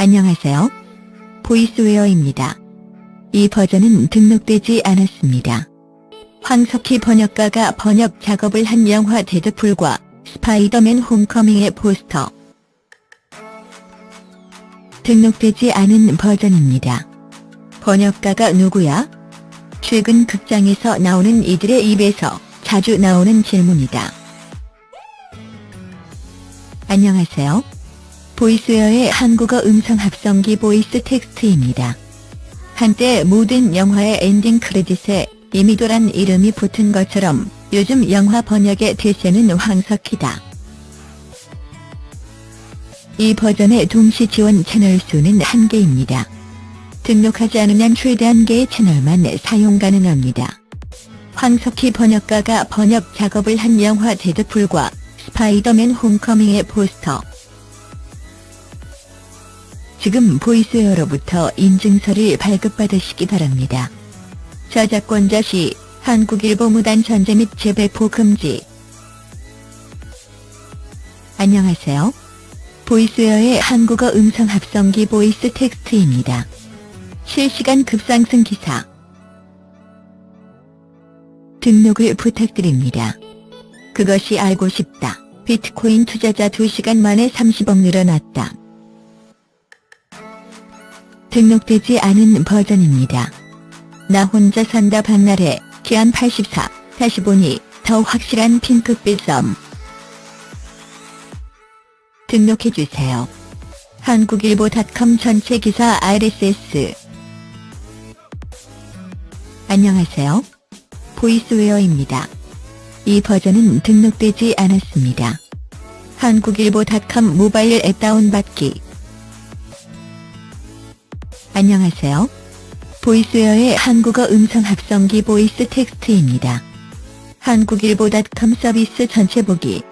안녕하세요. 보이스웨어입니다. 이 버전은 등록되지 않았습니다. 황석희 번역가가 번역 작업을 한 영화 데드풀과 스파이더맨 홈커밍의 포스터. 등록되지 않은 버전입니다. 번역가가 누구야? 최근 극장에서 나오는 이들의 입에서 자주 나오는 질문이다. 안녕하세요. 보이스웨어의 한국어 음성 합성기 보이스 텍스트입니다. 한때 모든 영화의 엔딩 크레딧에 이미도란 이름이 붙은 것처럼 요즘 영화 번역의 대세는 황석희다. 이 버전의 동시 지원 채널 수는 한개입니다 등록하지 않으면 최대 한개의 채널만 사용 가능합니다. 황석희 번역가가 번역 작업을 한 영화 데드풀과 스파이더맨 홈커밍의 포스터 지금 보이스웨어로부터 인증서를 발급받으시기 바랍니다. 저작권자 C 한국일보 무단 전재 및 재배포 금지 안녕하세요. 보이스웨어의 한국어 음성 합성기 보이스 텍스트입니다. 실시간 급상승 기사 등록을 부탁드립니다. 그것이 알고 싶다. 비트코인 투자자 2시간 만에 30억 늘어났다. 등록되지 않은 버전입니다. 나 혼자 산다 박나래, 기한 84, 다시 보니 더 확실한 핑크빛 썸. 등록해주세요. 한국일보닷컴 전체 기사 RSS 안녕하세요. 보이스웨어입니다. 이 버전은 등록되지 않았습니다. 한국일보닷컴 모바일 앱 다운받기 안녕하세요. 보이스웨어의 한국어 음성 합성기 보이스 텍스트입니다. 한국일보닷컴 서비스 전체 보기